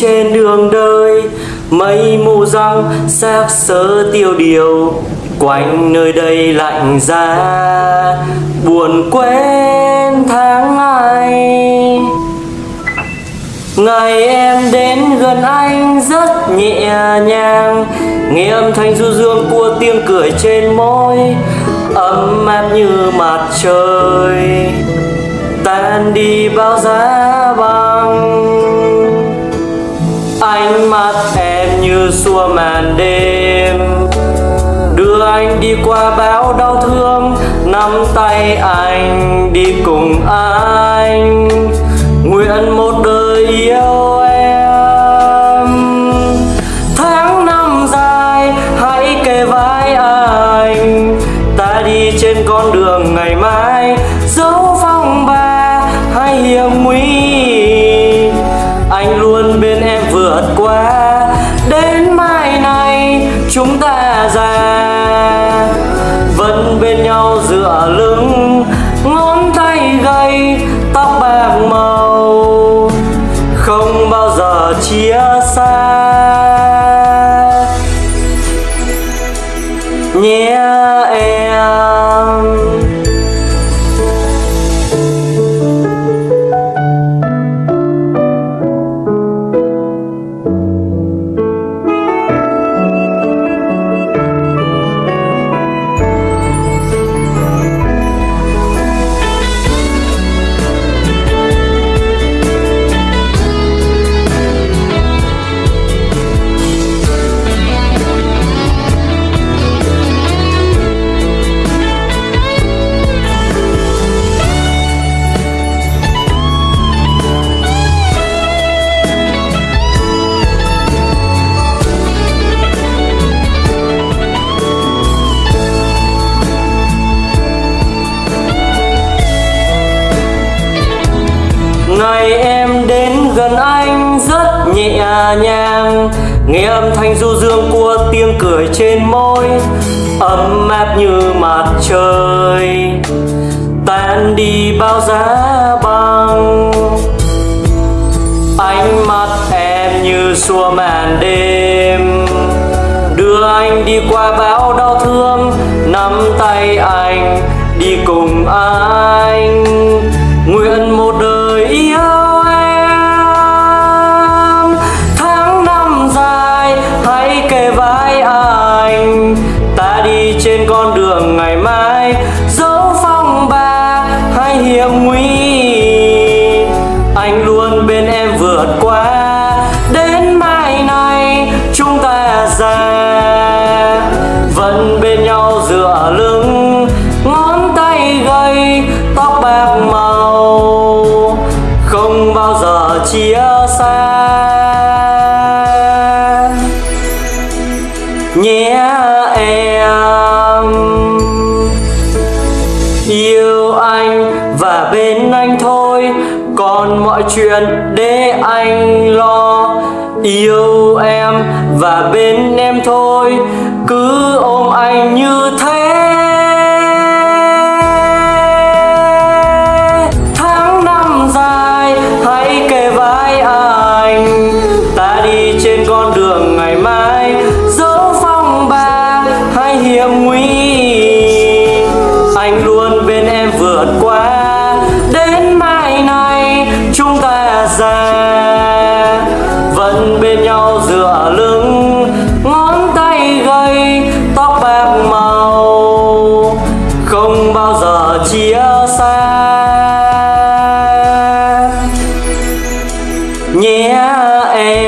trên đường đời. Mây mù răng, xác sơ tiêu điều, quanh nơi đây lạnh giá. Buồn quên tháng ngày. Ngày em đến gần anh rất nhẹ nhàng. Nghe âm thanh du dương của tiếng cười trên môi, ấm áp như mặt trời. Tan đi bao giá băng ánh mắt em như xua màn đêm. Đưa anh đi qua bão đau thương, nắm tay anh đi cùng anh. Nguyện một đời yêu em. Tháng năm dài, hãy kề vai anh. Ta đi trên con đường ngày mai, dấu chúng ta già vẫn bên nhau dựa lưng ngón tay gầy tóc bạc mờ gần anh rất nhẹ nhàng, nghe âm thanh du dương của tiếng cười trên môi, ấm áp như mặt trời, tan đi bao giá băng ánh mắt em như xua màn đêm, đưa anh đi qua bão đau thương, nắm tay anh, đi cùng anh. Chia xa. Nhé em. Yêu anh và bên anh thôi, còn mọi chuyện để anh lo. Yêu em và bên em thôi, cứ ôm anh như thế. Bye.